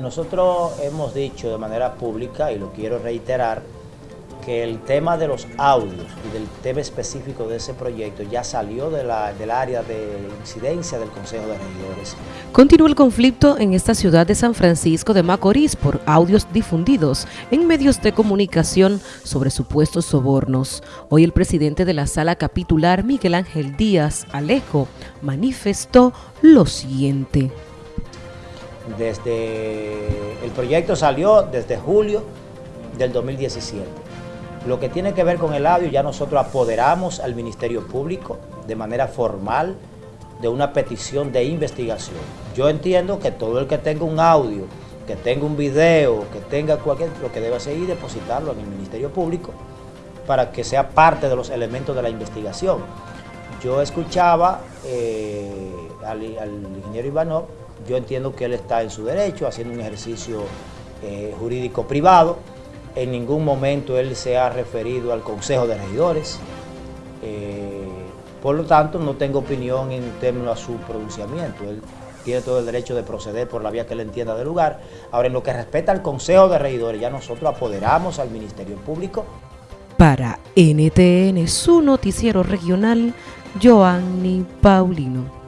Nosotros hemos dicho de manera pública, y lo quiero reiterar, que el tema de los audios y del tema específico de ese proyecto ya salió del área de incidencia del Consejo de Regidores. Continúa el conflicto en esta ciudad de San Francisco de Macorís por audios difundidos en medios de comunicación sobre supuestos sobornos. Hoy el presidente de la sala capitular, Miguel Ángel Díaz Alejo, manifestó lo siguiente desde el proyecto salió desde julio del 2017. Lo que tiene que ver con el audio, ya nosotros apoderamos al Ministerio Público de manera formal de una petición de investigación. Yo entiendo que todo el que tenga un audio, que tenga un video, que tenga cualquier, lo que debe hacer es depositarlo en el Ministerio Público para que sea parte de los elementos de la investigación. Yo escuchaba eh, al, al ingeniero Ivanov yo entiendo que él está en su derecho, haciendo un ejercicio eh, jurídico privado. En ningún momento él se ha referido al Consejo de Regidores. Eh, por lo tanto, no tengo opinión en términos a su pronunciamiento. Él tiene todo el derecho de proceder por la vía que él entienda del lugar. Ahora, en lo que respecta al Consejo de Regidores, ya nosotros apoderamos al Ministerio Público. Para NTN, su noticiero regional, Joanny Paulino.